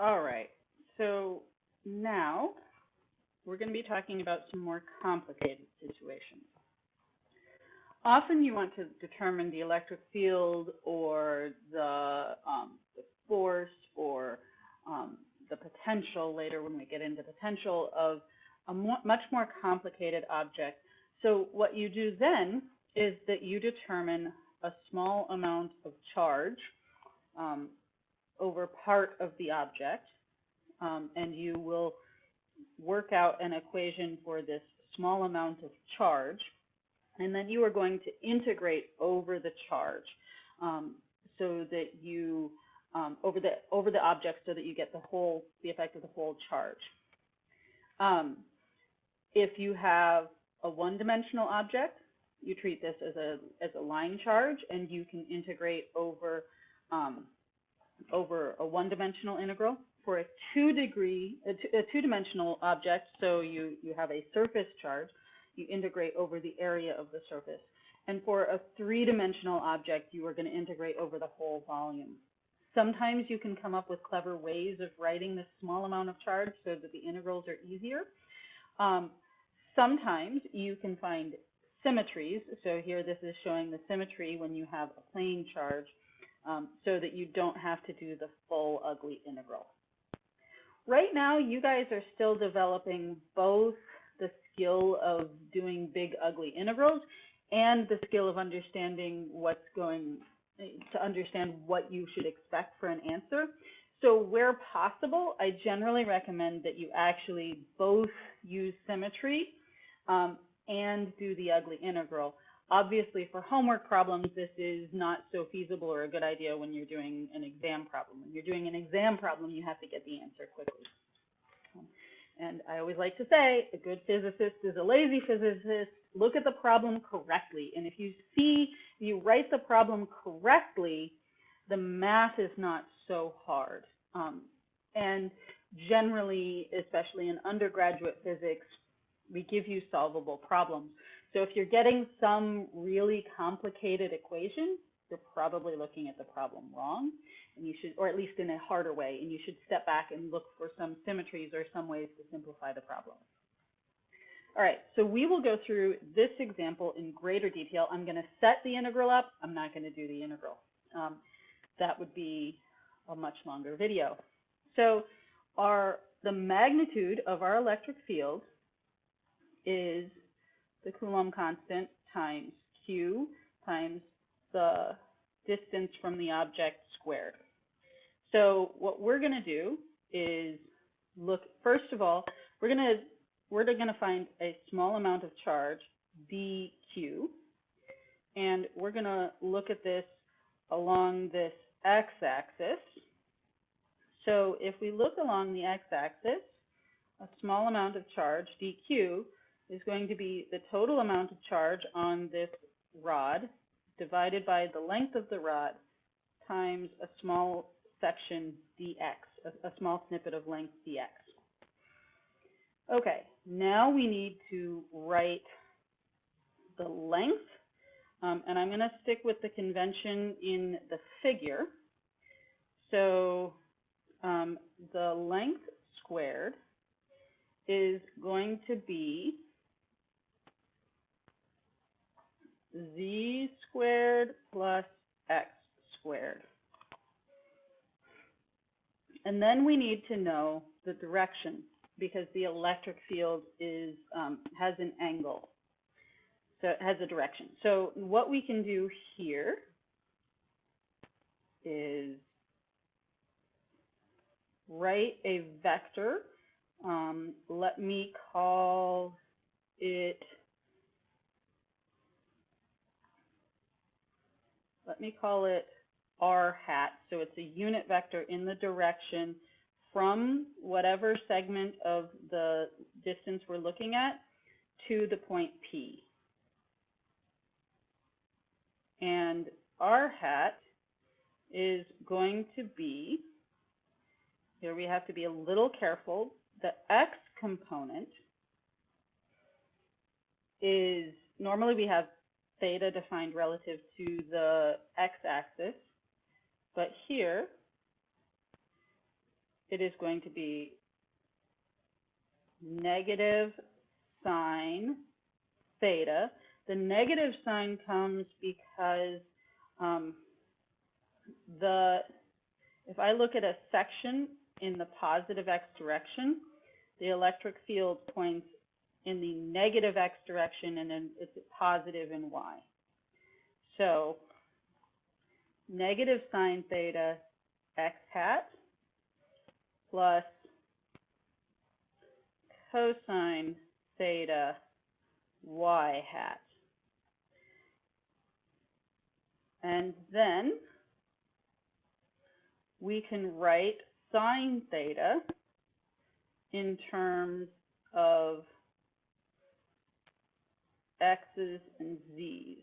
All right, so now we're going to be talking about some more complicated situations. Often you want to determine the electric field or the, um, the force or um, the potential later when we get into potential of a much more complicated object. So what you do then is that you determine a small amount of charge um, over part of the object, um, and you will work out an equation for this small amount of charge, and then you are going to integrate over the charge um, so that you um, over the over the object so that you get the whole the effect of the whole charge. Um, if you have a one-dimensional object, you treat this as a as a line charge, and you can integrate over um, over a one-dimensional integral. For a two-degree a two-dimensional object, so you you have a surface charge, you integrate over the area of the surface. And for a three-dimensional object, you are going to integrate over the whole volume. Sometimes you can come up with clever ways of writing this small amount of charge so that the integrals are easier. Um, sometimes you can find symmetries. So here this is showing the symmetry when you have a plane charge um, so that you don't have to do the full ugly integral. Right now, you guys are still developing both the skill of doing big ugly integrals and the skill of understanding what's going to understand what you should expect for an answer. So where possible, I generally recommend that you actually both use symmetry um, and do the ugly integral. Obviously, for homework problems, this is not so feasible or a good idea when you're doing an exam problem. When you're doing an exam problem, you have to get the answer quickly. And I always like to say, a good physicist is a lazy physicist. Look at the problem correctly. And if you see, you write the problem correctly, the math is not so hard. Um, and generally, especially in undergraduate physics, we give you solvable problems. So if you're getting some really complicated equation, you're probably looking at the problem wrong, and you should, or at least in a harder way, and you should step back and look for some symmetries or some ways to simplify the problem. All right, so we will go through this example in greater detail. I'm going to set the integral up. I'm not going to do the integral. Um, that would be a much longer video. So our the magnitude of our electric field is the Coulomb constant times Q times the distance from the object squared. So what we're going to do is look, first of all, we're going to we're going to find a small amount of charge, dq, and we're going to look at this along this x-axis. So if we look along the x-axis, a small amount of charge, dq, is going to be the total amount of charge on this rod divided by the length of the rod times a small section dx, a, a small snippet of length dx. Okay, now we need to write the length, um, and I'm going to stick with the convention in the figure. So um, the length squared is going to be z squared plus x squared. And then we need to know the direction because the electric field is um, has an angle. So it has a direction. So what we can do here is write a vector. Um, let me call it let me call it r hat. So it's a unit vector in the direction from whatever segment of the distance we're looking at to the point P. And r hat is going to be, here we have to be a little careful, the x component is, normally we have theta defined relative to the x-axis. But here, it is going to be negative sine theta. The negative sign comes because um, the, if I look at a section in the positive x direction, the electric field points in the negative x direction and then it's positive in y. So negative sine theta x hat plus cosine theta y hat. And then we can write sine theta in terms of x's and z's.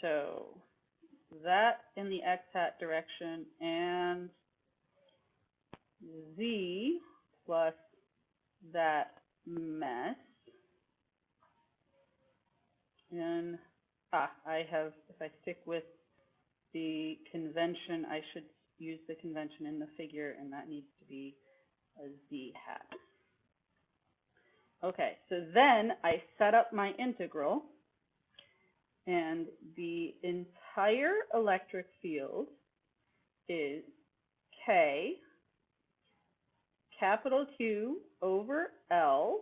So that in the x hat direction and z plus that mess. And, ah, I have, if I stick with the convention, I should use the convention in the figure, and that needs to be a z hat. Okay, so then I set up my integral, and the entire electric field is K capital Q over L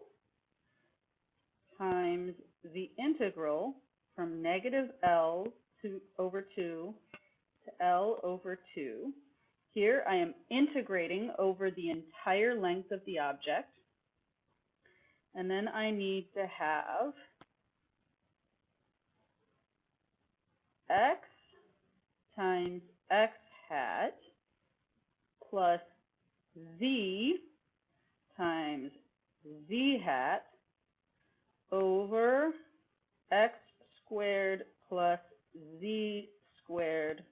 times the integral from negative L to over 2 to L over 2. Here I am integrating over the entire length of the object. And then I need to have x times x hat plus z times z hat over x squared plus z squared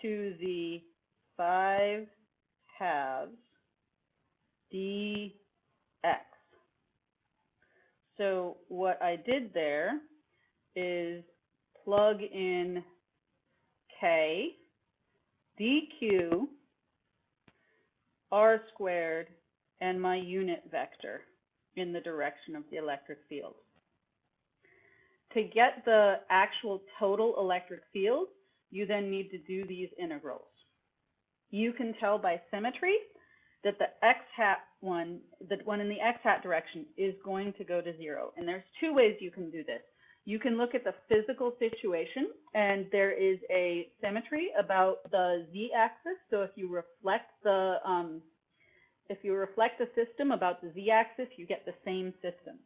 to the 5 halves dx. So what I did there is plug in k dq r squared and my unit vector in the direction of the electric field. To get the actual total electric field, you then need to do these integrals. You can tell by symmetry that the x hat one, the one in the x hat direction is going to go to zero. And there's two ways you can do this. You can look at the physical situation and there is a symmetry about the z-axis. So if you reflect the um, if you reflect the system about the z-axis, you get the same system.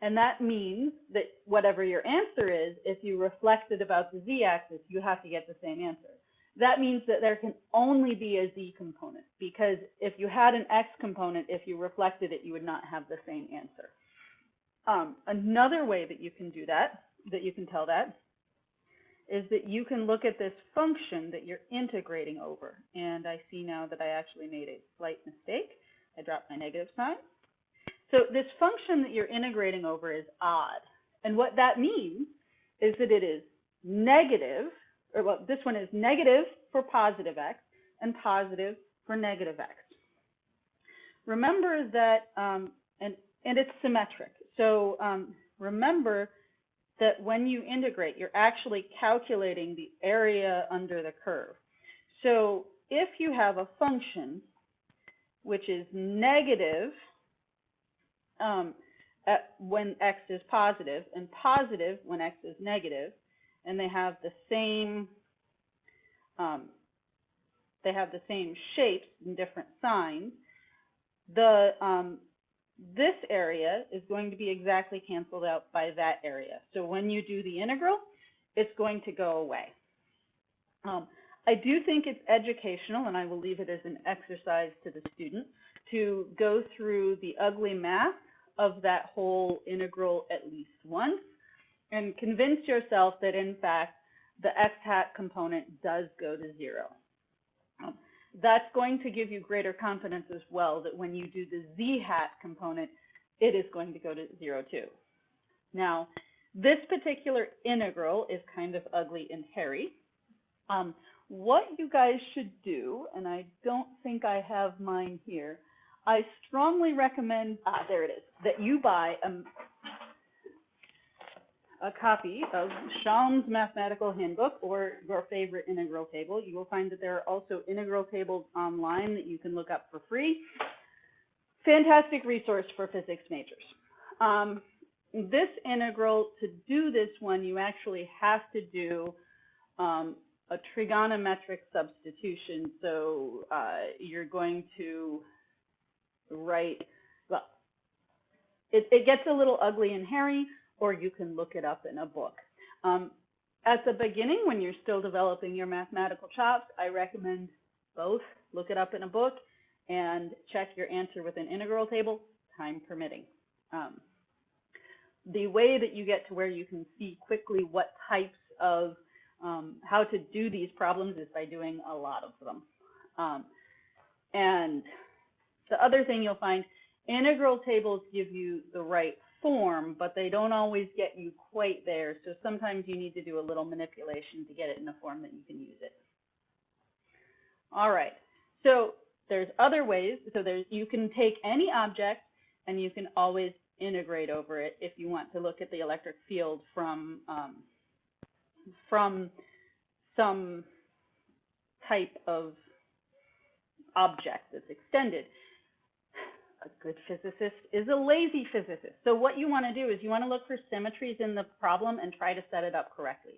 And that means that whatever your answer is, if you reflect it about the z-axis, you have to get the same answer. That means that there can only be a z component because if you had an x component, if you reflected it, you would not have the same answer. Um, another way that you can do that, that you can tell that, is that you can look at this function that you're integrating over. And I see now that I actually made a slight mistake. I dropped my negative sign. So this function that you're integrating over is odd. And what that means is that it is negative, or well, this one is negative for positive x and positive for negative x. Remember that, um, and, and it's symmetric. So um, remember that when you integrate, you're actually calculating the area under the curve. So if you have a function which is negative um, when x is positive and positive when x is negative, and they have the same um, they have the same shapes and different signs, the um, this area is going to be exactly canceled out by that area. So when you do the integral, it's going to go away. Um, I do think it's educational, and I will leave it as an exercise to the student, to go through the ugly math of that whole integral at least once and convince yourself that, in fact, the x hat component does go to zero. That's going to give you greater confidence as well that when you do the z hat component, it is going to go to zero too. Now, this particular integral is kind of ugly and hairy. Um, what you guys should do, and I don't think I have mine here, I strongly recommend, ah, there it is, that you buy a, a copy of Schaum's Mathematical Handbook or your favorite integral table. You will find that there are also integral tables online that you can look up for free. Fantastic resource for physics majors. Um, this integral, to do this one, you actually have to do um, a trigonometric substitution. So uh, you're going to write, well, it, it gets a little ugly and hairy, or you can look it up in a book. Um, at the beginning, when you're still developing your mathematical chops, I recommend both. Look it up in a book and check your answer with an integral table, time permitting. Um, the way that you get to where you can see quickly what types of um, how to do these problems is by doing a lot of them. Um, and the other thing you'll find, integral tables give you the right form, but they don't always get you quite there. So sometimes you need to do a little manipulation to get it in a form that you can use it. All right, so there's other ways. So there's you can take any object and you can always integrate over it if you want to look at the electric field from um, from some type of object that's extended. A good physicist is a lazy physicist. So what you want to do is you want to look for symmetries in the problem and try to set it up correctly.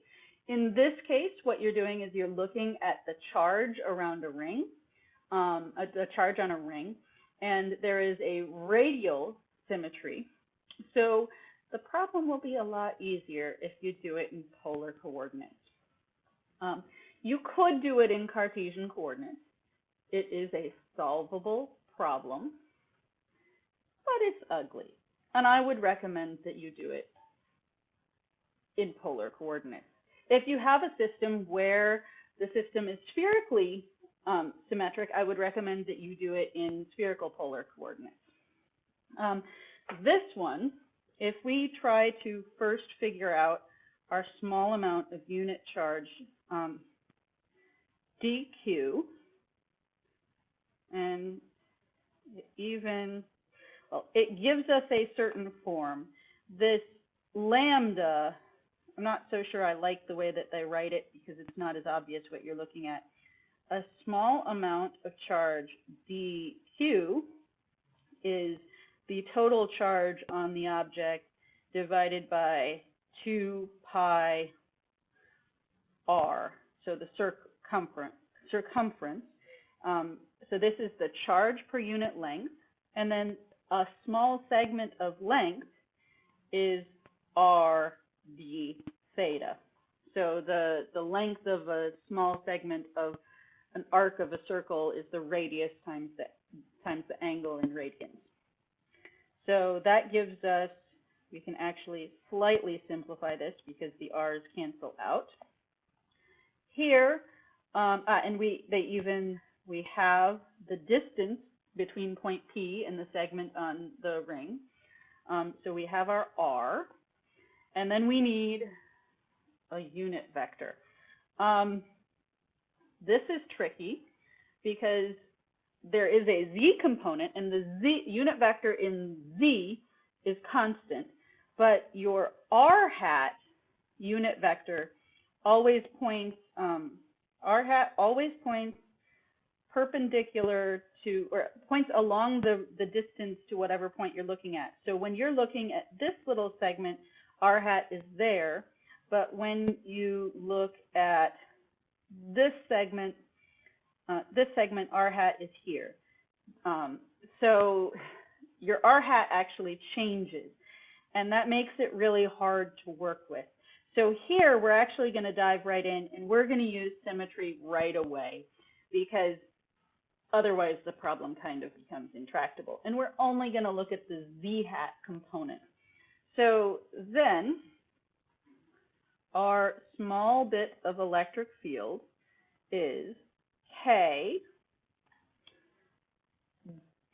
In this case, what you're doing is you're looking at the charge around a ring, um, a, charge on a ring, and there is a radial symmetry. So the problem will be a lot easier if you do it in polar coordinates. Um, you could do it in Cartesian coordinates. It is a solvable problem, it's ugly. And I would recommend that you do it in polar coordinates. If you have a system where the system is spherically um, symmetric, I would recommend that you do it in spherical polar coordinates. Um, this one, if we try to first figure out our small amount of unit charge um, dq, and even, it gives us a certain form. This lambda, I'm not so sure I like the way that they write it because it's not as obvious what you're looking at. A small amount of charge dq is the total charge on the object divided by 2 pi r, so the circumference. circumference. Um, so this is the charge per unit length, and then a small segment of length is r d theta. So the, the length of a small segment of an arc of a circle is the radius times the, times the angle in radians. So that gives us, we can actually slightly simplify this because the r's cancel out. Here, um, uh, and we they even we have the distance between point P and the segment on the ring. Um, so we have our r, and then we need a unit vector. Um, this is tricky because there is a z component, and the z unit vector in z is constant, but your r hat unit vector always points, um, r hat always points perpendicular to, or points along the, the distance to whatever point you're looking at. So when you're looking at this little segment, r hat is there, but when you look at this segment, uh, this segment r hat is here. Um, so your r hat actually changes, and that makes it really hard to work with. So here we're actually going to dive right in, and we're going to use symmetry right away because otherwise the problem kind of becomes intractable. And we're only going to look at the z hat component. So then our small bit of electric field is K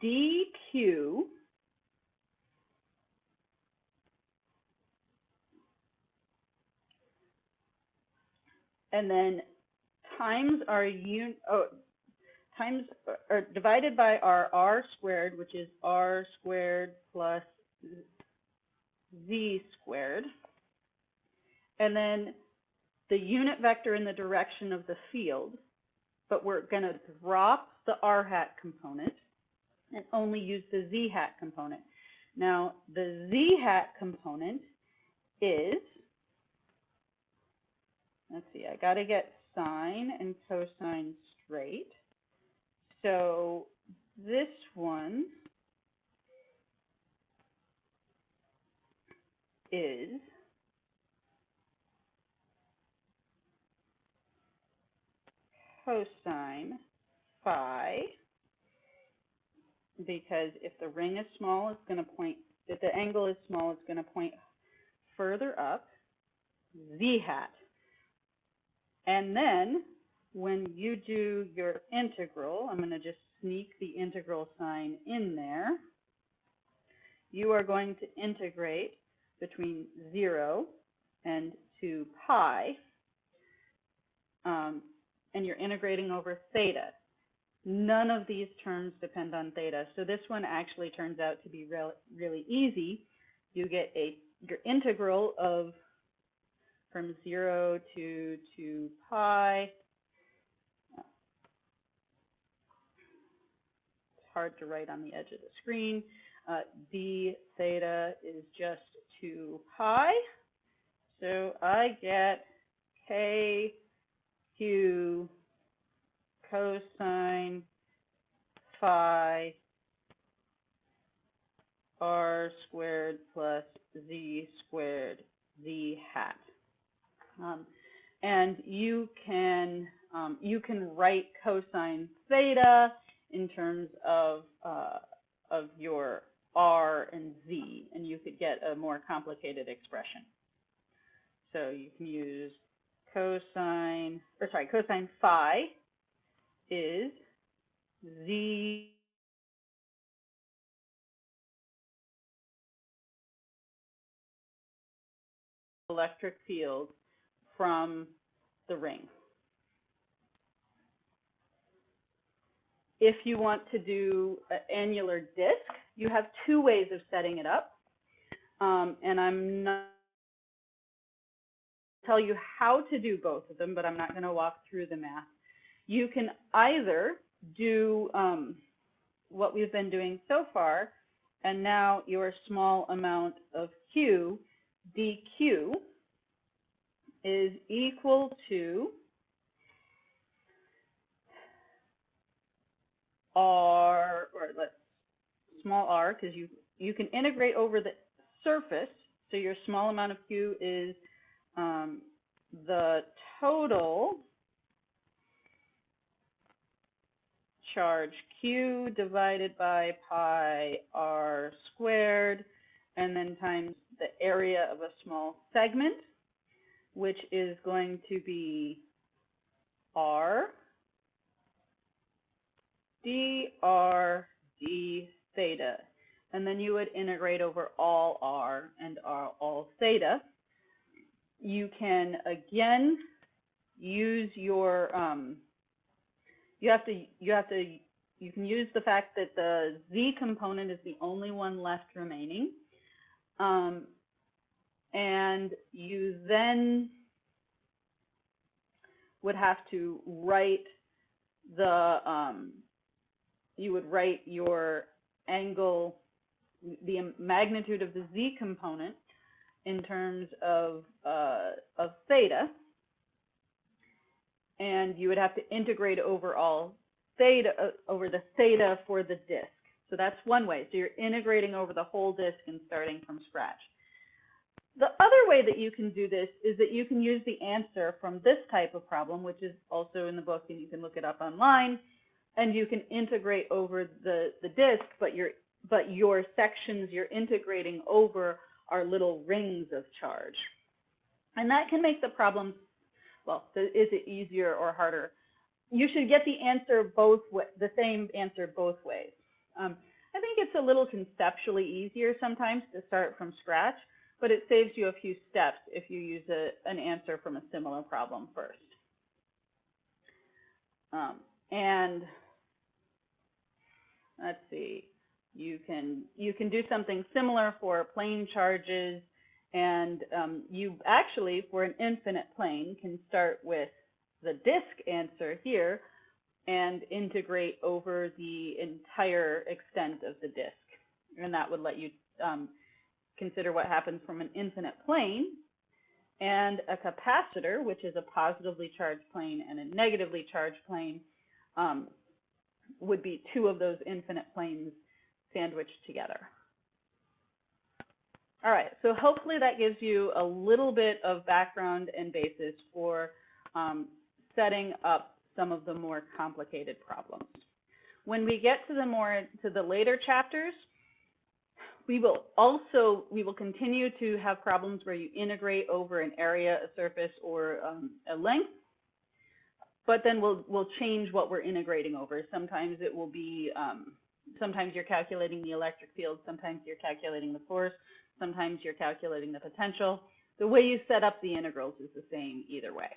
dq and then times our un, oh, times, or divided by our r squared, which is r squared plus z squared. And then the unit vector in the direction of the field, but we're going to drop the r hat component and only use the z hat component. Now, the z hat component is, let's see, I got to get sine and cosine straight. So this one is cosine phi because if the ring is small, it's going to point, if the angle is small, it's going to point further up, z hat. And then when you do your integral, I'm going to just sneak the integral sign in there. You are going to integrate between 0 and 2 pi, um, and you're integrating over theta. None of these terms depend on theta, so this one actually turns out to be re really easy. You get a your integral of from 0 to 2 pi. It's hard to write on the edge of the screen. Uh, d theta is just 2 pi. So I get k q cosine phi r squared plus z squared z hat. Um, and you can um, you can write cosine theta in terms of uh, of your r and z, and you could get a more complicated expression. So you can use cosine, or sorry, cosine phi is z electric field from the ring. If you want to do an annular disk, you have two ways of setting it up. Um, and I'm not tell you how to do both of them, but I'm not going to walk through the math. You can either do um, what we've been doing so far, and now your small amount of Q, dq, is equal to r, or let's small r, because you you can integrate over the surface. So your small amount of q is um, the total charge q divided by pi r squared, and then times the area of a small segment which is going to be r dr d theta. And then you would integrate over all r and r all theta. You can, again, use your, um, you have to, you have to, you can use the fact that the z component is the only one left remaining. Um, and you then would have to write the um, you would write your angle the magnitude of the z component in terms of uh, of theta and you would have to integrate over all theta uh, over the theta for the disk. So that's one way. So you're integrating over the whole disk and starting from scratch. The other way that you can do this is that you can use the answer from this type of problem, which is also in the book and you can look it up online, and you can integrate over the, the disk, but your, but your sections you're integrating over are little rings of charge. And that can make the problem, well, is it easier or harder? You should get the answer both, the same answer both ways. Um, I think it's a little conceptually easier sometimes to start from scratch but it saves you a few steps if you use a, an answer from a similar problem first. Um, and let's see, you can you can do something similar for plane charges, and um, you actually for an infinite plane can start with the disk answer here and integrate over the entire extent of the disk, and that would let you um, consider what happens from an infinite plane and a capacitor, which is a positively charged plane and a negatively charged plane, um, would be two of those infinite planes sandwiched together. All right, so hopefully that gives you a little bit of background and basis for um, setting up some of the more complicated problems. When we get to the more to the later chapters, we will also we will continue to have problems where you integrate over an area, a surface, or um, a length but then we'll we'll change what we're integrating over. Sometimes it will be um, sometimes you're calculating the electric field, sometimes you're calculating the force, sometimes you're calculating the potential. The way you set up the integrals is the same either way.